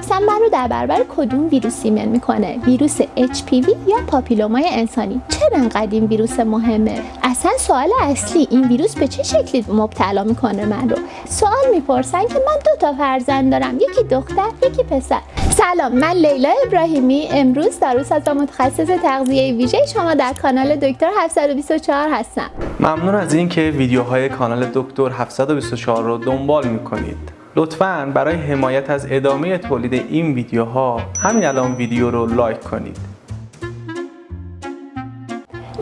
واکسن من رو در برابر کدوم ویروسی ایمن می‌کنه؟ ویروس HPV یا پاپیلومای انسانی؟ چرا انقدر این ویروس مهمه؟ اصلا سوال اصلی این ویروس به چه شکلی مبتلا می‌کنه من رو؟ سوال می‌پرسن که من دو تا فرزند دارم یکی دختر یکی پسر. سلام من لیلا ابراهیمی. امروز داروس از متخصص تغذیه ویژه شما در کانال دکتر 724 هستم. ممنون از اینکه ویدیوهای کانال دکتر 724 رو دنبال می‌کنید. لطفا برای حمایت از ادامه تولید این ویدیوها همین الان ویدیو رو لایک کنید.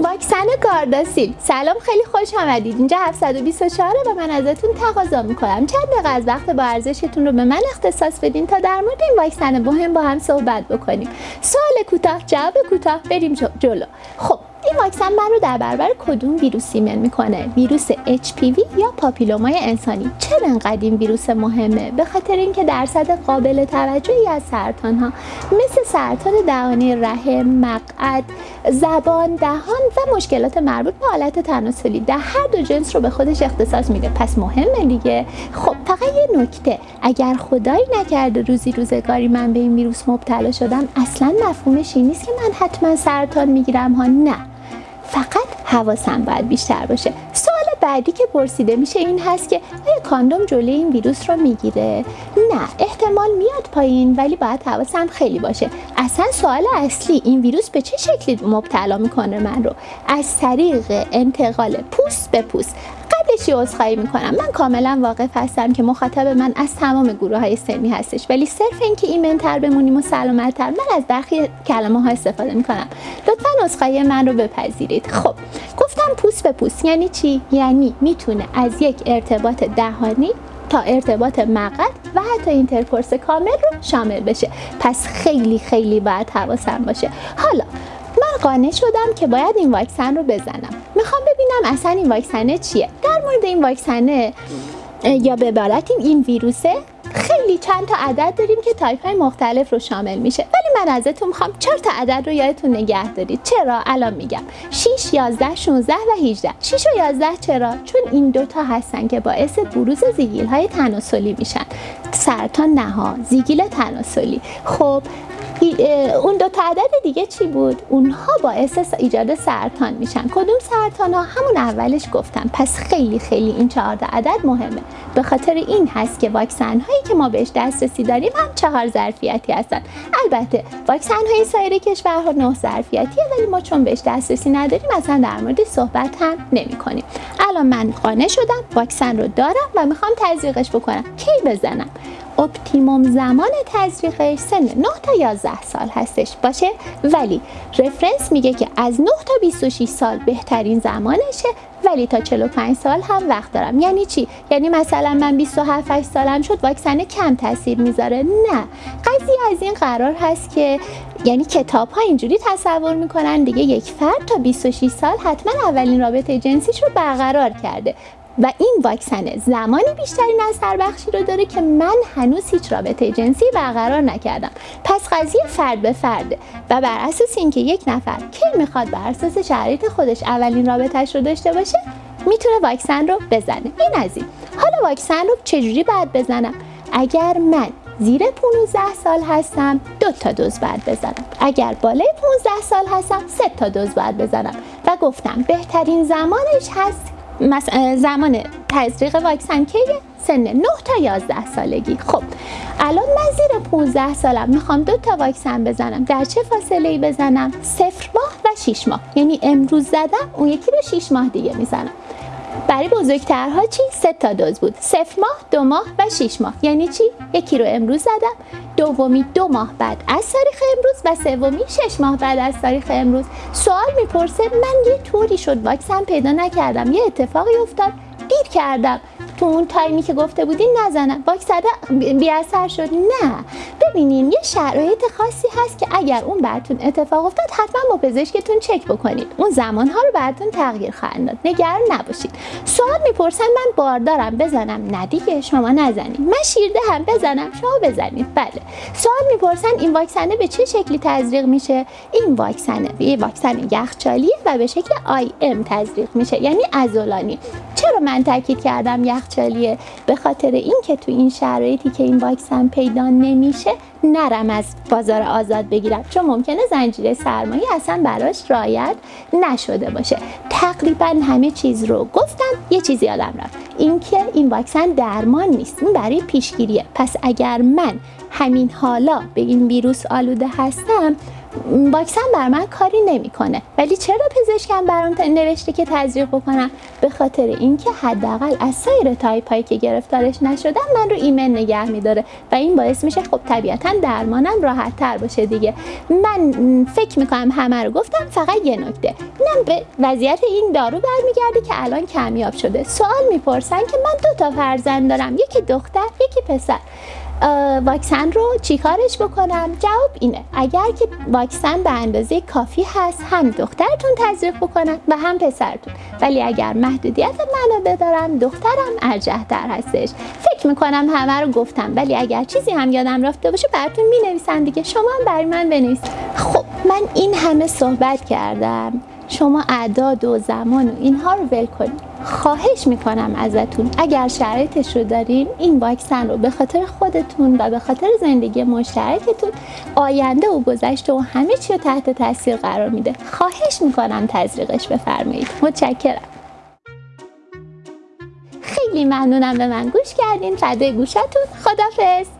واکسن گارداسیل. سلام خیلی خوش آمدید. اینجا 724 و من ازتون تقاضا می‌کنم. چند دقیقه از وقت با ارزشتون رو به من اختصاص بدین تا در مورد این واکسن مهم با هم صحبت بکنیم. سوال کوتاه جواب کوتاه. بریم جلو. خب این واکسن من رو در برابر کدوم ویروس ایمن می‌کنه؟ ویروس HPV یا پاپیلومای انسانی؟ چرا انقدر این ویروس مهمه؟ به خاطر اینکه درصد قابل توجهی از سرطان ها مثل سرطان دهانی رحم مقعد زبان دهان و مشکلات مربوط به حالت تناسلی در هر دو جنس رو به خودش اختصاص میده. پس مهمه دیگه. خب فقط یه نکته. اگر خدایی نکرده روزی روزگاری من به این ویروس مبتلا شدم اصلا مفهومش این نیست که من حتما سرطان می‌گیرم ها نه. فقط حواسم باید بیشتر باشه. سوال بعدی که پرسیده میشه این هست که آیا کاندوم جلوی این ویروس رو می‌گیره؟ نه احتمال میاد پایین ولی باید حواسم خیلی باشه. اصلا سوال اصلی این ویروس به چه شکلی مبتلا می‌کنه من رو؟ از طریق انتقال پوست به پوست. قبلش عذرخواهی می‌کنم. من کاملا واقف هستم که مخاطب من از تمام گروه های سنی هستش. ولی صرف اینکه ایمنتر بمونیم و سلامتتر من از برخی کلمه ها استفاده می‌کنم. لطفا عذرخواهی من رو بپذیرید. خب گفتم پوست به پوست. یعنی چی؟ یعنی می‌تونه از یک ارتباط دهانی تا ارتباط مقعدی و حتی intercourse کامل رو شامل بشه. پس خیلی خیلی باید حواسم باشه. حالا قانع شدم که باید این واکسن رو بزنم. می‌خوام ببینم اصلا این واکسنه چیه. در مورد این واکسنه یا به عبارت این ویروسه خیلی چند تا عدد داریم که تایپ های مختلف رو شامل میشه. ولی من ازتون می‌خوام چهار تا عدد رو یادتون نگه دارید. چرا؟ الان میگم. 6 11 16 و 18 6 و 11 چرا؟ چون این دوتا هستن که باعث بروز زگیل های تناسلی میشن. سرطان نها زیگیل تناسلی. خب اون دو تا عدد دیگه چی بود؟ اونها باعث ایجاد سرطان میشن. کدوم سرطان ها همون اولش گفتم. پس خیلی خیلی این چهار عدد مهمه. به خاطر این هست که واکسن هایی که ما بهش دسترسی داریم هم چهار ظرفیتی هستن. البته واکسن های سایر کشورها نه ظرفیتیه ولی ما چون بهش دسترسی نداریم اصلا در مورد صحبت هم نمی کنیم الان من قانع شدم واکسن رو دارم و می‌خوام تزریقش بکنم. کی بزنم؟ optimum زمان تزریقش سن 9 تا 11 سال هستش باشه؟ ولی reference میگه که از 9 تا 26 سال بهترین زمانشه ولی تا 45 سال هم وقت دارم. یعنی چی؟ یعنی مثلا من 27 8 سالم شد واکسن کم تاثیر می‌ذاره؟ نه. قضیه از این قرار هست که یعنی کتاب ها اینجوری تصور می‌کنن دیگه یک فرد تا 26 سال حتما اولین رابطه جنسیش رو برقرار کرده. و این واکسن زمانی بیشتری نظر بخشی رو داره که من هنوز هیچ رابطه جنسی برقرار نکردم. پس قضیه فرد به فرده و بر اساس اینکه یک نفر کی می‌خواد بر اساس شرایط خودش اولین رابطهش رو داشته باشه می‌تونه واکسن رو بزنه. این از این. حالا واکسن رو چجوری باید بزنم؟ اگر من زیر 15 سال هستم دو تا دوز باید بزنم. اگر بالای 15 سال هستم سه تا دوز باید بزنم. و گفتم بهترین زمانش هست زمان تزریق واکسن کیه؟ سن 9 تا 11 سالگی خب الان من زیر 15 سالم می‌خوام دو تا واکسن بزنم در چه فاصله ای بزنم؟ صفر ماه و 6 ماه یعنی امروز زدم اون یکی رو 6 ماه دیگه می‌زنم برای بزرگترها چی؟ سه تا دوز بود. صفر ماه، دو ماه و 6 ماه. یعنی چی؟ یکی رو امروز زدم. دومی دو ماه بعد از تاریخ امروز و سومی شش ماه بعد از تاریخ امروز. سوال می‌پرسه من یه طوری شد واکسن پیدا نکردم. یه اتفاقی افتاد. دیر کردم. تو اون تایمی که گفته بودین نزنم واکسن بی اثر شد. نه. ببینین یه شرایط خاصی هست که اگر اون براتون اتفاق افتاد حتما با پزشکتون چک بکنید. اون زمان ها رو براتون تغییر خواهند داد. نگران نباشید. سوال می‌پرسن من باردارم. بزنم. نه دیگه شما نزنید. من شیرده هم بزنم. شما بزنید. بله. سوال می‌پرسن این واکسنه به چه شکلی تزریق میشه؟ این واکسنه یه واکسن یخچالیه و به شکل آی ام تزریق میشه یعنی ازولانی. من تاکید کردم یخچالیه. به خاطر اینکه تو این شرایطی که این واکسن پیدا نمیشه نرم از بازار آزاد بگیرم. چون ممکنه زنجیره سرمایه اصلا براش رایت نشده باشه. تقریبا همه چیز رو گفتم یه چیزی یادم رفت. اینکه این واکسن درمان نیست این برای پیشگیریه. پس اگر من همین حالا به این ویروس آلوده هستم واکسن بر من کاری نمی‌کنه. ولی چرا پزشکم برام نوشته که تزریق بکنم؟ به خاطر اینکه حداقل از سایر تایپ هایی که گرفتارش نشدم من رو ایمن نگه میداره و این باعث میشه خب طبیعتا درمانم راحت تر باشه دیگه. من فکر می‌کنم همه رو گفتم فقط یه نکته. اینم به وضعیت این دارو برمیگرده که الان کمیاب شده. سوال می‌پرسن که من دو تا فرزند دارم یکی دختر یکی پسر. واکسن رو چیکارش بکنم؟ جواب اینه. اگر که واکسن به اندازه کافی هست هم دخترتون تزریق بکنن و هم پسرتون. ولی اگر محدودیت منابع دارم دخترم ارجح تر هستش. فکر می‌کنم همه رو گفتم. ولی اگر چیزی هم یادم رفته باشه براتون می نویسم دیگه. شما هم برای من بنویسید خب من این همه صحبت کردم. شما اعداد و زمان و اینها رو ول کنید. خواهش می‌کنم ازتون. اگر شرایطش رو دارین این واکسن رو به خاطر خودتون و به خاطر زندگی مشترکتون آینده و گذشته و همه چی رو تحت تاثیر قرار میده. خواهش می‌کنم تزریقش بفرمایید. متشکرم. خیلی ممنونم. به من گوش کردین. فدای گوشتون. خدافظ